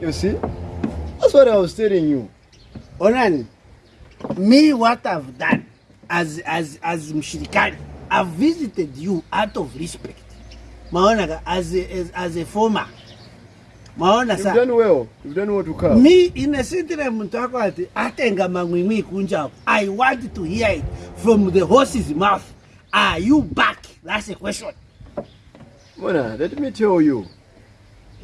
You see? That's what I was telling you. onani me what i've done as as as mshirikani i've visited you out of respect maona ka as a, as, as a former maona You've sa done well. You've done well to come. me inesitire muntu wako ati atenga mamwimwi kunjako i want to hear it from the horse's mouth are you back that's a question Mona, let me tell you.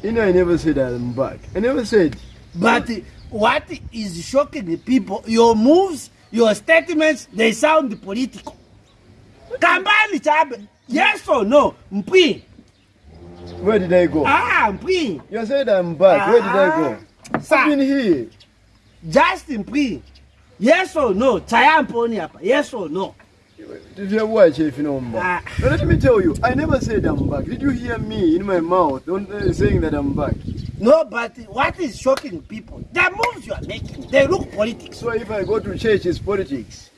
You know, I never said I'm back. I never said. but what is shocking the people your moves your statements they sound political kambani chabe yes or no mpwi Where did I go? ah mpwi You said I'm back. Where did I go? Ah, sir. I've been here. just mpwi yes or no chaya mponi hapa yes or no Did you watch if you know? Ah. Let me tell you, I never said I'm back. Did you hear me in my mouth don't- uh, saying that I'm back? no but what is shocking people the moves you are making they look politics So if I go to church, it's politics.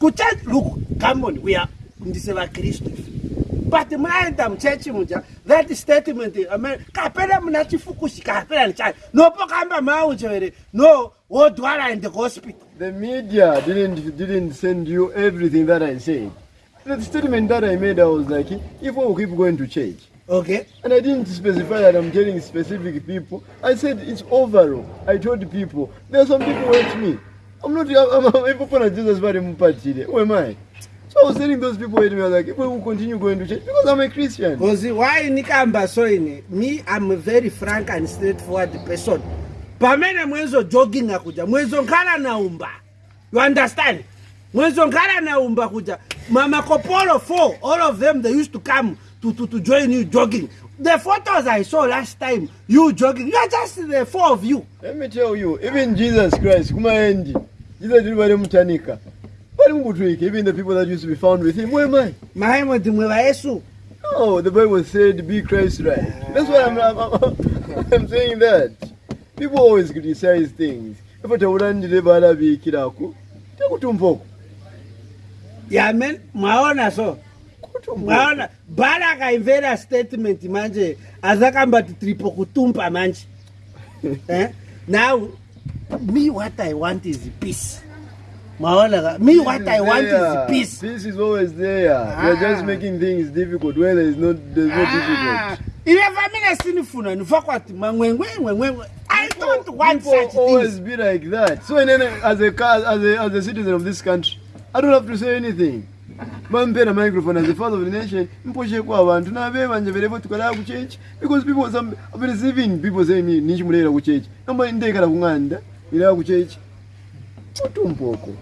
kuchurch look come on we are ndise vakristu but mwaenda muchechi muja that statement ame- kapera muna chifukushi kapera nichai nopo kamba maucho here no wodwara in the hospital The media didn't didn't send you everything that I said. The statement that I made, I was like, if we keep going to church, okay and I didn't specify that I'm telling specific people. I said it's overall. I told people there are some people who hate me. I'm not. I'm, I'm, I'm people Jesus body mupatire. Who am I? So I was telling those people who hate me. I was like, if we will continue going to church because I'm a Christian. kozi why nikamba so ine me i'm a very frank and straightforward person pamene mwenzo jogging kuja mwenzo nkhala naumba you understand mwenzo nkhala naumba kuja mamakopolo four all of them they used to come to, to, to join you jogging the photos i saw last time you jogging you are just the four of you Let me tell you, even Jesus Christ, kumaendi, Jesus didn't mutanika. Mukutwika, even the people that used to be found with him, who am I? maemo ndimwe va yesu No, the Bible said, be Christ-like. That's why I'm, I'm, I'm saying that. People always criticize things. If taulandire balabikirako, takutumboko. yamen mwaona so mwaona bhala akaimvera statement manje azakambati tiripo kutumpa manje eh? now me what i want is peace mwaona me what i want is peace Peace is always there. You're just Ah. making things difficult where there is no, there's no Ah, difficult. ileva mine sinifuna nifakwati mamwengwengwengwengwe i don't want People such always things be like that. So, and then, as a as a as a citizen of this country, I don't have to say anything. mampera microphone as the father of the nation mposheko abantu nabe banje berevo tukalaa ku church because people some I've been receiving people saying me nichimulera ku church. Namba ndekala kung'anda ilaa ku church. Utumpoko